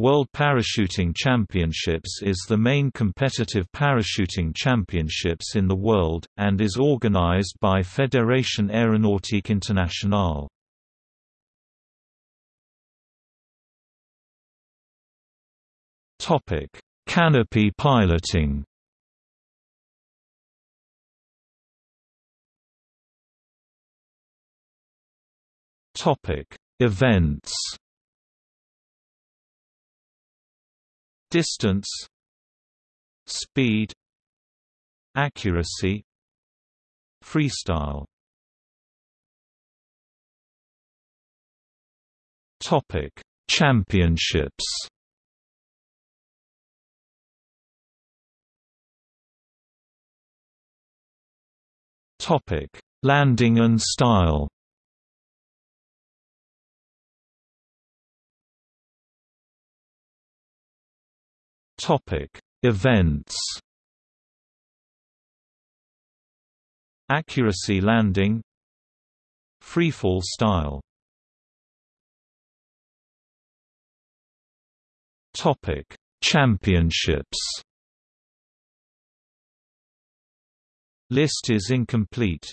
World Parachuting Championships is the main competitive parachuting championships in the world, and is organized by Fédération Aéronautique Internationale. Canopy piloting Events Distance Speed Accuracy Freestyle. Topic Championships. Topic Landing and style Topic: Events. Accuracy landing. Freefall style. Topic: Championships. List is incomplete.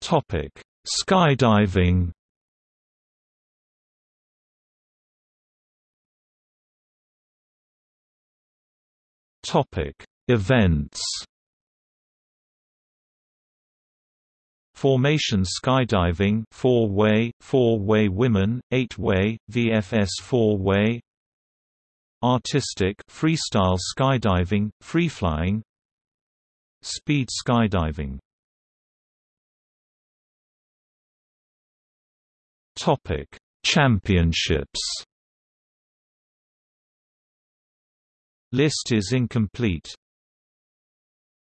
Topic: Skydiving. Topic: Events. Formation skydiving, four-way, four-way women, eight-way, VFS four-way. Artistic, freestyle skydiving, free flying. Speed skydiving. Topic: Championships. List is incomplete.